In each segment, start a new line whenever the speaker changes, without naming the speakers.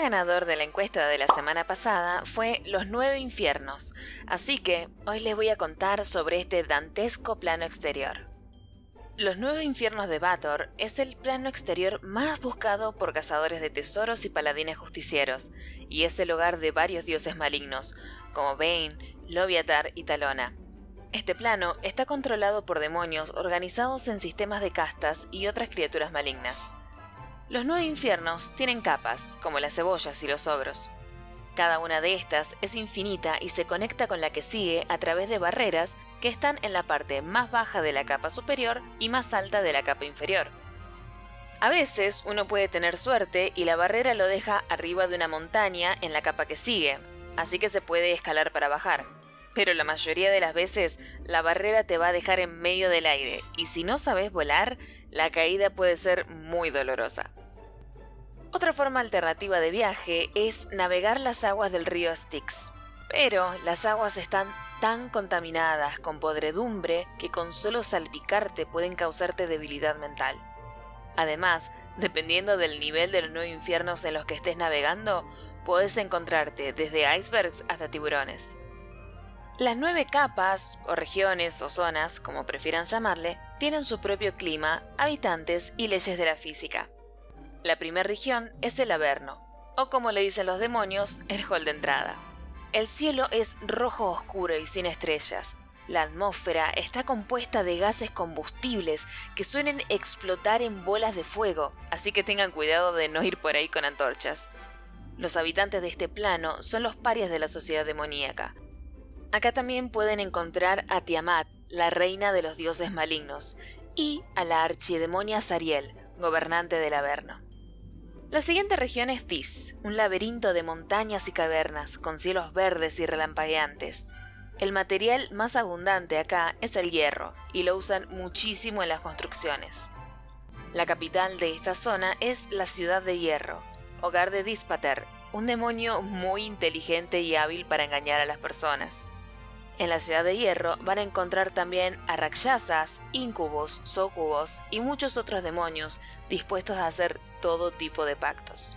ganador de la encuesta de la semana pasada fue Los Nueve Infiernos, así que hoy les voy a contar sobre este dantesco plano exterior. Los Nueve Infiernos de Bator es el plano exterior más buscado por cazadores de tesoros y paladines justicieros, y es el hogar de varios dioses malignos, como Bane, Loviatar y Talona. Este plano está controlado por demonios organizados en sistemas de castas y otras criaturas malignas. Los nueve infiernos tienen capas, como las cebollas y los ogros. Cada una de estas es infinita y se conecta con la que sigue a través de barreras que están en la parte más baja de la capa superior y más alta de la capa inferior. A veces uno puede tener suerte y la barrera lo deja arriba de una montaña en la capa que sigue, así que se puede escalar para bajar pero la mayoría de las veces la barrera te va a dejar en medio del aire y si no sabes volar, la caída puede ser muy dolorosa. Otra forma alternativa de viaje es navegar las aguas del río Styx, pero las aguas están tan contaminadas con podredumbre que con solo salpicarte pueden causarte debilidad mental. Además, dependiendo del nivel de los nueve infiernos en los que estés navegando, puedes encontrarte desde icebergs hasta tiburones. Las nueve capas, o regiones o zonas, como prefieran llamarle, tienen su propio clima, habitantes y leyes de la física. La primera región es el Averno, o como le dicen los demonios, el hall de entrada. El cielo es rojo oscuro y sin estrellas. La atmósfera está compuesta de gases combustibles que suelen explotar en bolas de fuego, así que tengan cuidado de no ir por ahí con antorchas. Los habitantes de este plano son los parias de la sociedad demoníaca, Acá también pueden encontrar a Tiamat, la reina de los dioses malignos, y a la archidemonia Sariel, gobernante del Averno. La siguiente región es Dis, un laberinto de montañas y cavernas con cielos verdes y relampagueantes. El material más abundante acá es el hierro, y lo usan muchísimo en las construcciones. La capital de esta zona es la ciudad de Hierro, hogar de Dispater, un demonio muy inteligente y hábil para engañar a las personas. En la ciudad de Hierro van a encontrar también a rakshasas, incubos, socubos y muchos otros demonios dispuestos a hacer todo tipo de pactos.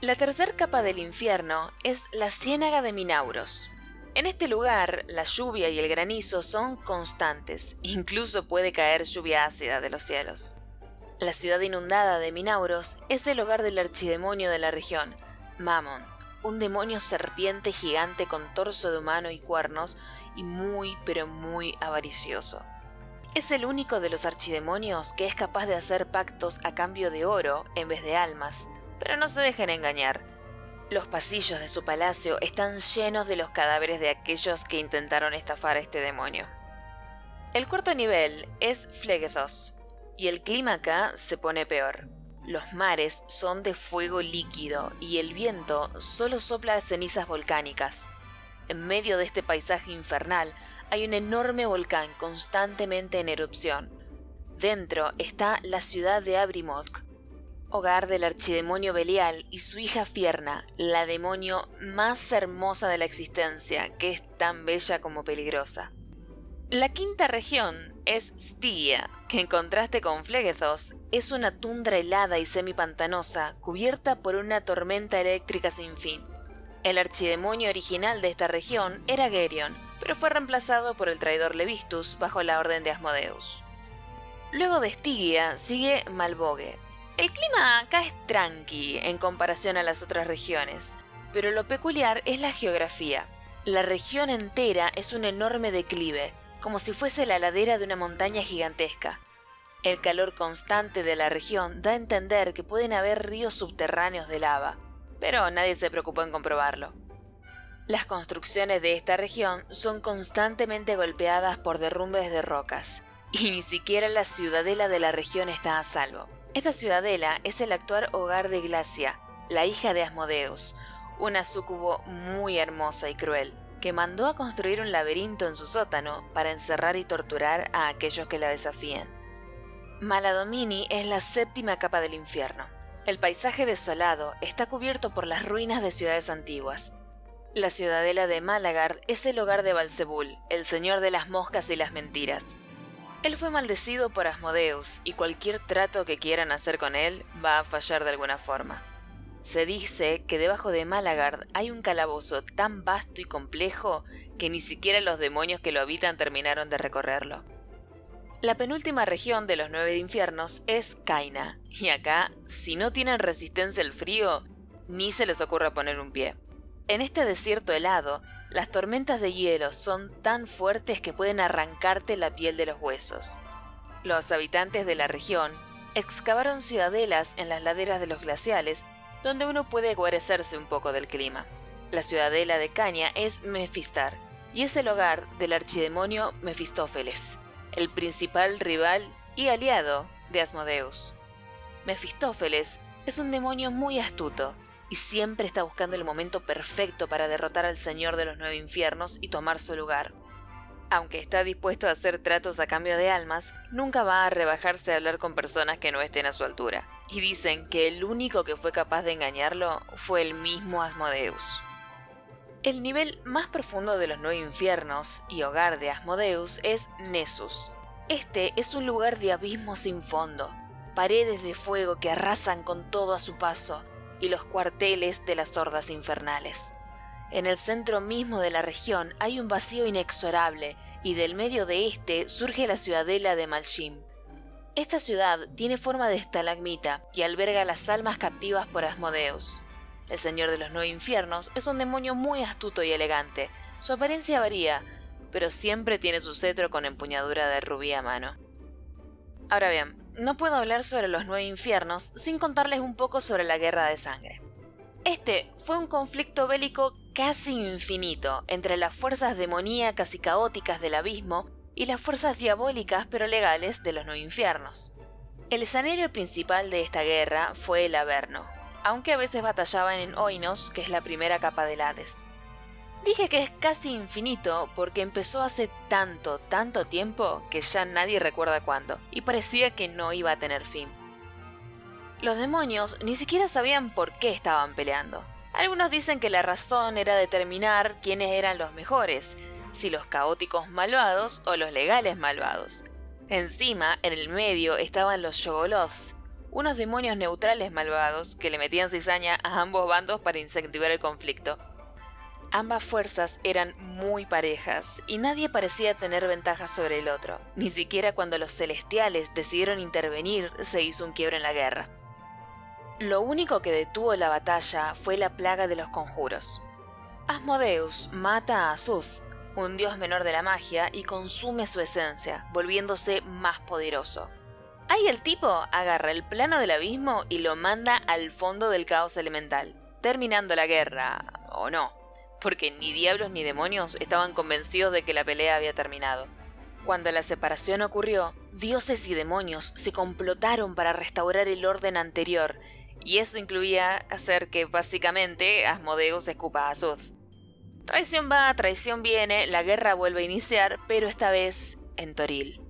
La tercera capa del infierno es la Ciénaga de Minauros. En este lugar, la lluvia y el granizo son constantes, incluso puede caer lluvia ácida de los cielos. La ciudad inundada de Minauros es el hogar del archidemonio de la región, Mammon, un demonio serpiente gigante con torso de humano y cuernos y muy pero muy avaricioso. Es el único de los archidemonios que es capaz de hacer pactos a cambio de oro en vez de almas, pero no se dejen engañar. Los pasillos de su palacio están llenos de los cadáveres de aquellos que intentaron estafar a este demonio. El cuarto nivel es Flegethos, y el clima acá se pone peor. Los mares son de fuego líquido y el viento solo sopla cenizas volcánicas. En medio de este paisaje infernal hay un enorme volcán constantemente en erupción. Dentro está la ciudad de Abrimotk, hogar del archidemonio Belial y su hija Fierna, la demonio más hermosa de la existencia, que es tan bella como peligrosa. La quinta región es Stygia, que en contraste con Flegethos es una tundra helada y semipantanosa cubierta por una tormenta eléctrica sin fin. El archidemonio original de esta región era Gerion, pero fue reemplazado por el traidor Levistus bajo la orden de Asmodeus. Luego de Stygia sigue Malbogue. El clima acá es tranqui en comparación a las otras regiones, pero lo peculiar es la geografía. La región entera es un enorme declive, como si fuese la ladera de una montaña gigantesca. El calor constante de la región da a entender que pueden haber ríos subterráneos de lava pero nadie se preocupó en comprobarlo. Las construcciones de esta región son constantemente golpeadas por derrumbes de rocas, y ni siquiera la ciudadela de la región está a salvo. Esta ciudadela es el actual hogar de Glacia, la hija de Asmodeus, una súcubo muy hermosa y cruel, que mandó a construir un laberinto en su sótano para encerrar y torturar a aquellos que la desafíen. Maladomini es la séptima capa del infierno. El paisaje desolado está cubierto por las ruinas de ciudades antiguas. La ciudadela de Malagard es el hogar de Balzebul, el señor de las moscas y las mentiras. Él fue maldecido por Asmodeus y cualquier trato que quieran hacer con él va a fallar de alguna forma. Se dice que debajo de Malagard hay un calabozo tan vasto y complejo que ni siquiera los demonios que lo habitan terminaron de recorrerlo. La penúltima región de los nueve infiernos es Kaina, y acá, si no tienen resistencia al frío, ni se les ocurra poner un pie. En este desierto helado, las tormentas de hielo son tan fuertes que pueden arrancarte la piel de los huesos. Los habitantes de la región excavaron ciudadelas en las laderas de los glaciales donde uno puede guarecerse un poco del clima. La ciudadela de Caña es Mephistar y es el hogar del archidemonio Mefistófeles, el principal rival y aliado de Asmodeus. Mefistófeles es un demonio muy astuto y siempre está buscando el momento perfecto para derrotar al Señor de los Nueve Infiernos y tomar su lugar. Aunque está dispuesto a hacer tratos a cambio de almas, nunca va a rebajarse a hablar con personas que no estén a su altura. Y dicen que el único que fue capaz de engañarlo fue el mismo Asmodeus. El nivel más profundo de los nueve infiernos y hogar de Asmodeus es Nessus. Este es un lugar de abismo sin fondo, paredes de fuego que arrasan con todo a su paso, y los cuarteles de las hordas infernales. En el centro mismo de la región hay un vacío inexorable y del medio de este surge la ciudadela de Malshim. Esta ciudad tiene forma de estalagmita y alberga las almas captivas por Asmodeus. El señor de los nueve infiernos es un demonio muy astuto y elegante. Su apariencia varía, pero siempre tiene su cetro con empuñadura de rubí a mano. Ahora bien, no puedo hablar sobre los nueve infiernos sin contarles un poco sobre la guerra de sangre. Este fue un conflicto bélico casi infinito entre las fuerzas demoníacas y caóticas del abismo y las fuerzas diabólicas pero legales de los nueve infiernos. El escenario principal de esta guerra fue el Averno, aunque a veces batallaban en Oinos, que es la primera capa del Hades. Dije que es casi infinito porque empezó hace tanto, tanto tiempo que ya nadie recuerda cuándo, y parecía que no iba a tener fin. Los demonios ni siquiera sabían por qué estaban peleando. Algunos dicen que la razón era determinar quiénes eran los mejores, si los caóticos malvados o los legales malvados. Encima, en el medio estaban los Yogoloths, unos demonios neutrales malvados que le metían cizaña a ambos bandos para incentivar el conflicto. Ambas fuerzas eran muy parejas y nadie parecía tener ventaja sobre el otro. Ni siquiera cuando los celestiales decidieron intervenir se hizo un quiebre en la guerra. Lo único que detuvo la batalla fue la plaga de los conjuros. Asmodeus mata a Azuth, un dios menor de la magia, y consume su esencia, volviéndose más poderoso. Ahí el tipo agarra el plano del abismo y lo manda al fondo del caos elemental, terminando la guerra, o no porque ni diablos ni demonios estaban convencidos de que la pelea había terminado. Cuando la separación ocurrió, dioses y demonios se complotaron para restaurar el orden anterior, y eso incluía hacer que básicamente Asmodeus escupa a Azud. Traición va, traición viene, la guerra vuelve a iniciar, pero esta vez en Toril.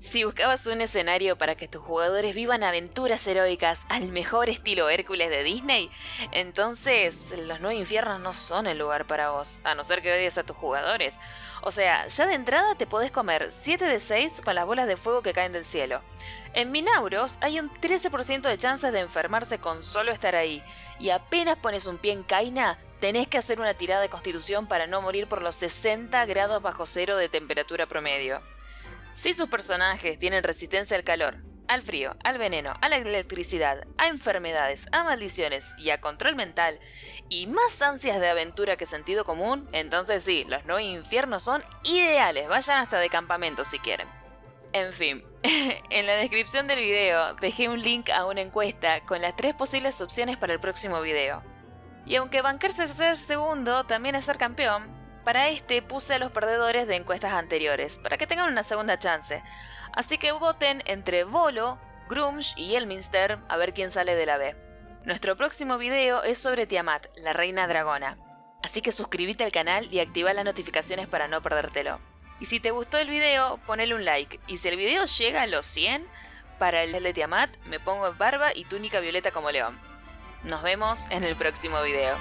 Si buscabas un escenario para que tus jugadores vivan aventuras heroicas al mejor estilo Hércules de Disney, entonces los nueve infiernos no son el lugar para vos, a no ser que odies a tus jugadores. O sea, ya de entrada te podés comer 7 de 6 con las bolas de fuego que caen del cielo. En Minauros hay un 13% de chances de enfermarse con solo estar ahí, y apenas pones un pie en Kaina, tenés que hacer una tirada de constitución para no morir por los 60 grados bajo cero de temperatura promedio. Si sus personajes tienen resistencia al calor, al frío, al veneno, a la electricidad, a enfermedades, a maldiciones y a control mental, y más ansias de aventura que sentido común, entonces sí, los nueve infiernos son ideales, vayan hasta de campamento si quieren. En fin, en la descripción del video dejé un link a una encuesta con las tres posibles opciones para el próximo video. Y aunque bancarse ser segundo también es ser campeón, para este puse a los perdedores de encuestas anteriores, para que tengan una segunda chance. Así que voten entre Volo, Grumsh y Elminster a ver quién sale de la B. Nuestro próximo video es sobre Tiamat, la reina dragona. Así que suscríbete al canal y activa las notificaciones para no perdértelo. Y si te gustó el video, ponele un like. Y si el video llega a los 100, para el de Tiamat me pongo barba y túnica violeta como león. Nos vemos en el próximo video.